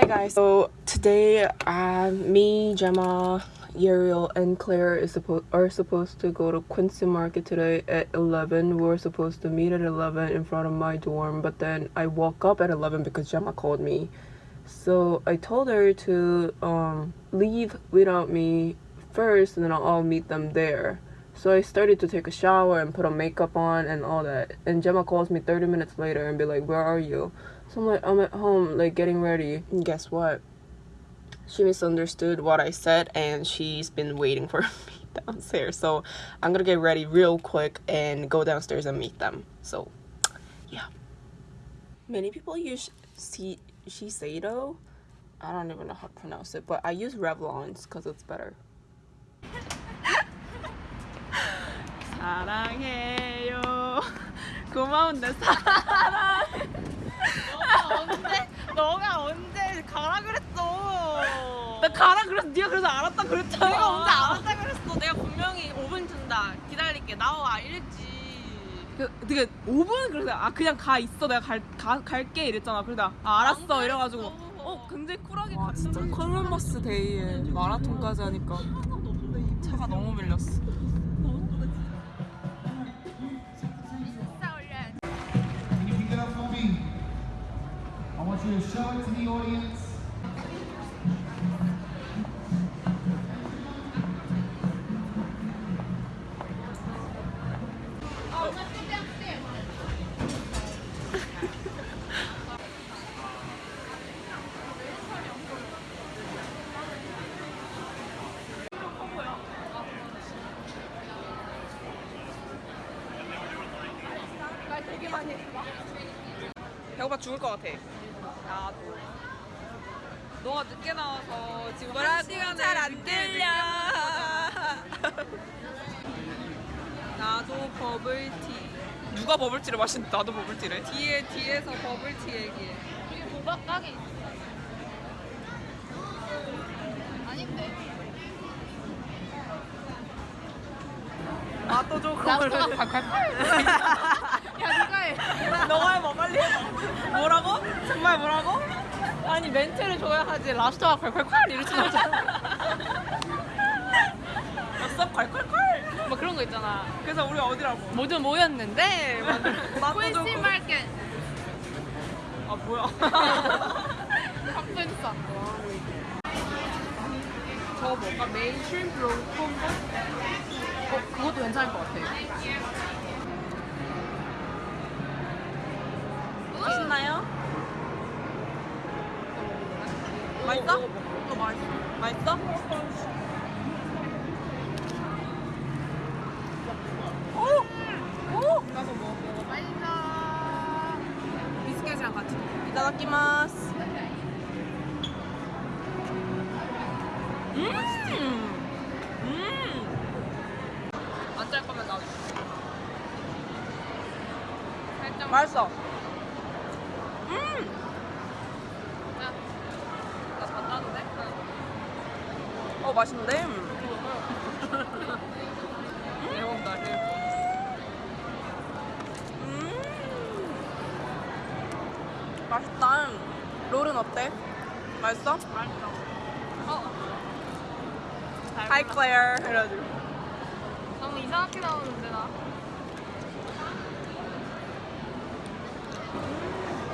Hi guys. So today, uh, me, Gemma, Uriel, and Claire is supposed are supposed to go to Quincy Market today at 11. We were supposed to meet at 11 in front of my dorm, but then I woke up at 11 because Gemma called me. So I told her to um, leave without me first, and then I'll meet them there. So I started to take a shower and put on makeup on and all that. And Gemma calls me 30 minutes later and be like, "Where are you?" So I'm like, I'm at home, like getting ready. And guess what? She misunderstood what I said and she's been waiting for me downstairs. So I'm gonna get ready real quick and go downstairs and meet them. So yeah. Many people use C- Shiseido. I don't even know how to pronounce it, but I use Revlon's because it's better. 사랑해요. 고마운데 사랑해. 너가 언제 너가 언제 가라 그랬어? 나 가라 그래서 네가 그래서 알았다 그랬잖아. 내가 언제 알았다 그랬어? 내가 분명히 5분 준다. 기다릴게. 나와 이랬지. 그, 되게 5분 그래서 아 그냥 가 있어 내가 갈 가, 갈게 이랬잖아. 그러다 아, 알았어 그랬어. 이래가지고 어 굉장히 쿨하게 와 진짜 콜럼버스 데이에 마라톤까지 하니까 차가 너무 밀렸어. To show it to the audience. 배고파 죽을 것 같아. 나도. 너가 늦게 나와서 지금 뭐라고 한 시간을 잘안 들려. 나도 버블티. 누가 버블티를 마시는데 나도 버블티를. 뒤에 뒤에서 버블티 얘기해. 여기 보박 가게 있어. 아닌데. 나도 콸콸콸. 야 누가 해? 너가 해봐 빨리 해봐. 뭐라고? 정말 뭐라고? 아니 멘트를 줘야 하지. 라스트가 콸콸콸 이러지 않잖아. 엽서 콸콸콸. 뭐 그런 거 있잖아. 그래서 우리 어디라고? 모두 모였는데. 막. 퀸시 마켓. 아 뭐야? 갑분싸. 저 뭔가 메인스트림 브로우 콤보? 어, 그것도 괜찮을 것 같아. 맛있나요? 맛있어? 어, 맛있어. 맛있어? 오! 오! 가서 뭐 먹어? 맛있어. 비스켓이랑 같이 먹어. 이따다키마스. 음! 음! 안 짤 거면 나도. 살짝 맛있어. 음! 나 봤다는데? 어, 맛있는데? 배 음! 맛있다. 롤은 어때? 맛있어? 맛있어. 어. Hi, Claire. 이래가지고. 너무 이상하게 나오는데 나.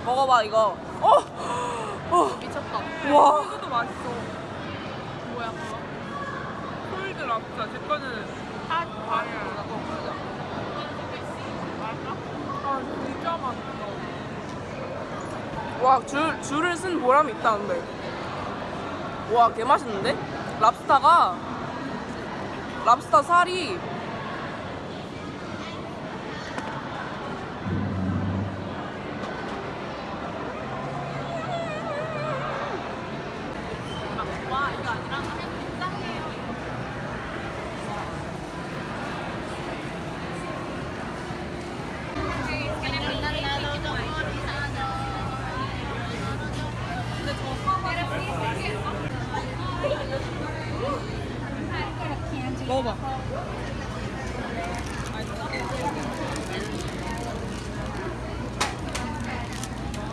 먹어봐, 이거. 어! 어! 미쳤다. 와. 이것도 맛있어. 뭐야 그거? 콜드 랍스터. 제 거는 핫 과일. 아, 진짜 맛있어. 와, 줄, 줄을 쓴 보람이 있다는데. 와, 개 맛있는데? 랍스타가, 랍스타 살이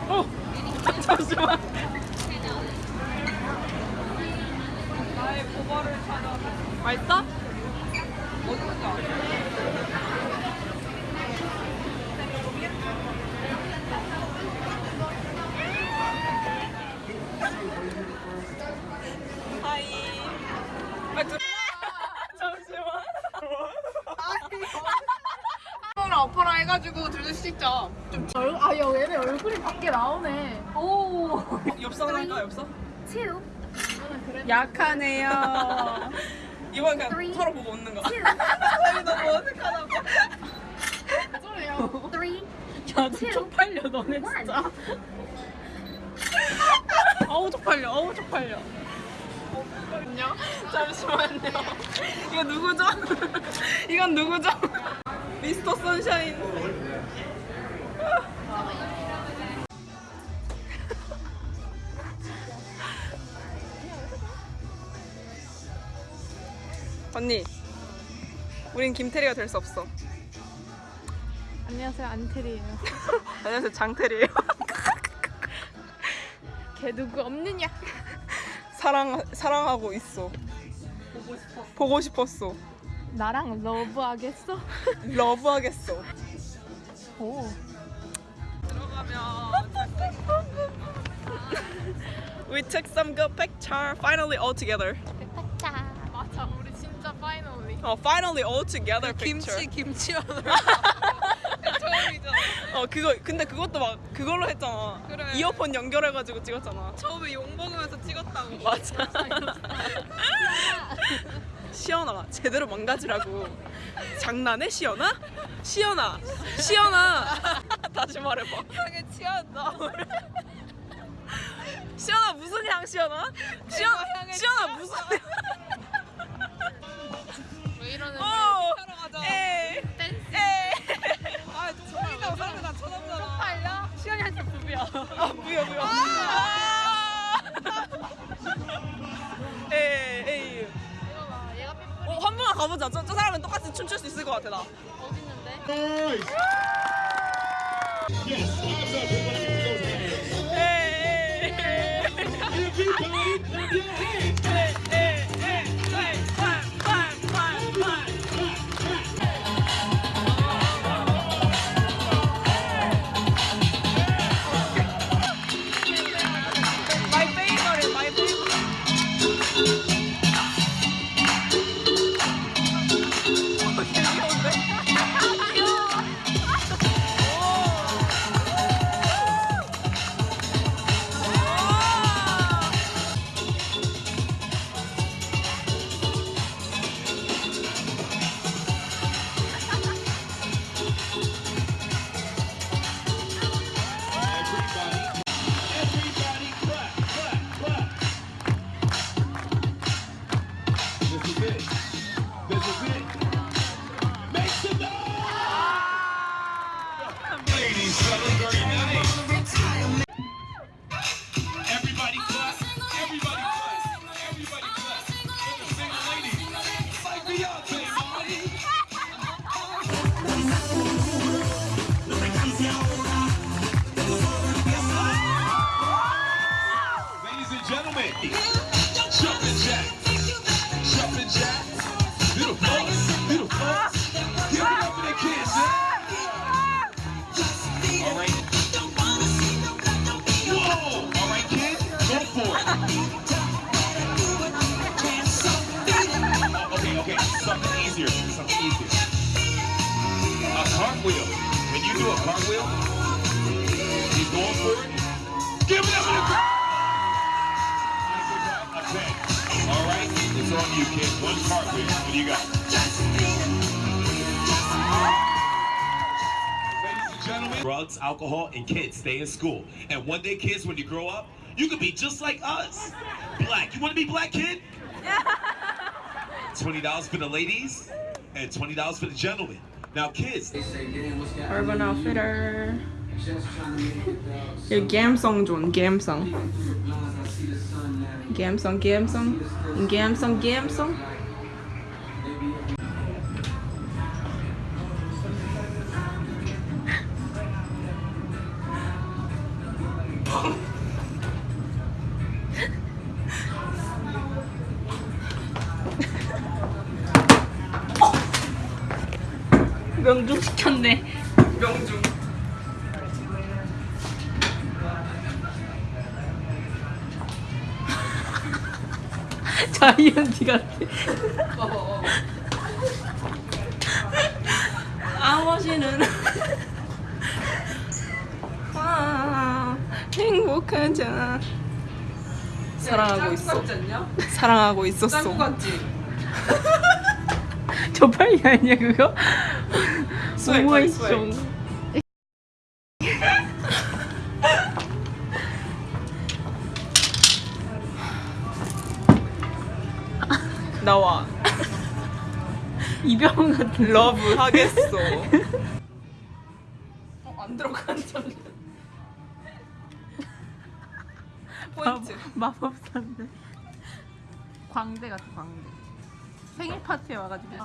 어! 잠시만. 나의 고발을 찾아. 맛있어? 어디서 하이. 오빠랑 해가지고 둘이서 찍자. 좀 아, 야, 얘네 얼굴이 밖에 나오네. 오. 엽서 할까 엽서? two, 약하네요. 이번 그냥 서로 보고 웃는 거. 아니 너무 어색하다고. 소리야. three, 야, 너 쪽팔려 너네 진짜. 어우 쪽팔려. 어우 쪽팔려. 잠시만요. 잠시만요. 이거 누구죠? 이건 누구죠? 미스터 선샤인. 언니, 우린 김태리가 될 수 없어. 안녕하세요, 안테리예요. 안녕하세요, 장태리예요. 걔 누구 없느냐? 사랑 사랑하고 있어. 보고 싶었어. 보고 싶었어. 나랑 러브하겠어? 러브하겠어. 오. We took some good picture. Finally all together. 맞아, 우리 진짜 파이널리. 어, finally all together picture. 김치 처음이잖아. 어, 그거 근데 그것도 막 그걸로 했잖아. 그래. 이어폰 연결해 가지고 찍었잖아. 처음에 욕 먹으면서 찍었다고. 맞아. 시연아 제대로 망가지라고. 장난해 시연아? 시연아, 시연아. 다시 말해봐. 향에 취한다. 시연아 무슨 향 시연아? 시연 시연아 무슨 왜 Ladies, fellas, are you nice? Cartwheel, he's going for it. Give it up for the. All right. It's on you, kid. One cartwheel. What do you got? Ladies and gentlemen, drugs, alcohol, and kids stay in school. And one day, kids, when you grow up, you can be just like us. Black. You want to be black, kid? Twenty dollars for the ladies and twenty dollars for the gentlemen. Now, kids, Urban Outfitter. 이 감성 존 감성. 감성 감성 감성 감성. 자이언티 같아. 아버지는 아, 행복하자. 사랑하고 있어. 사랑하고 있었어. 짱구 같지? 저팔이 아니야 그거? 스웩. 오모이 이병헌 같은. 러브 하겠어. 어, 안 들어간다. 포인트. 마법사인데. 광대 같아 광대. 생일 파티에 와가지고.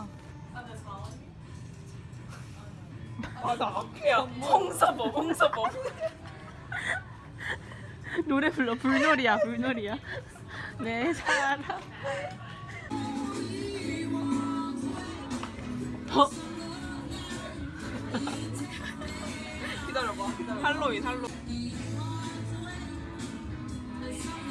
아, 나 앞에야. 홍사버, 홍사버. 노래 불러 불놀이야 불놀이야. 내 사랑. 어? 기다려봐. 할로윈, 할로윈.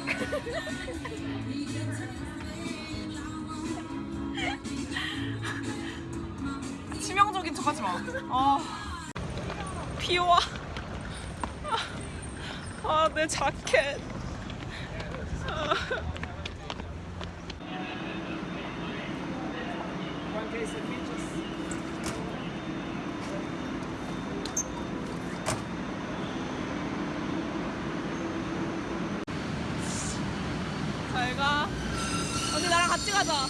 치명적인 척 하지 마. 아. 피와. 아, 내 자켓. 아. 잘 가. 언니 나랑 같이 가자.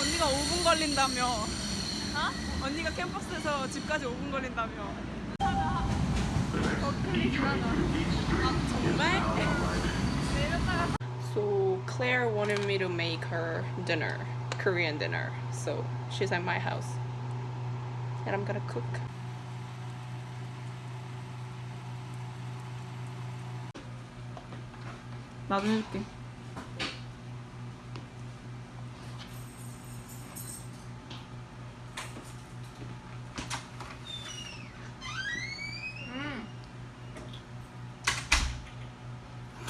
언니가 5분 걸린다며. 어? 언니가 캠퍼스에서 집까지 5분 걸린다며. 정말? So Claire wanted me to make her dinner, Korean dinner. So she's at my house. And I'm gonna cook. 나도 해줄게.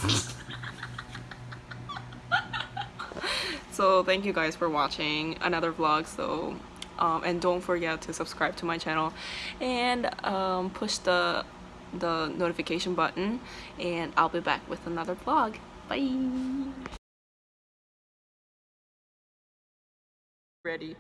So thank you guys for watching another vlog. So um, and don't forget to subscribe to my channel and um, push the the notification button and I'll be back with another vlog. Bye! Ready.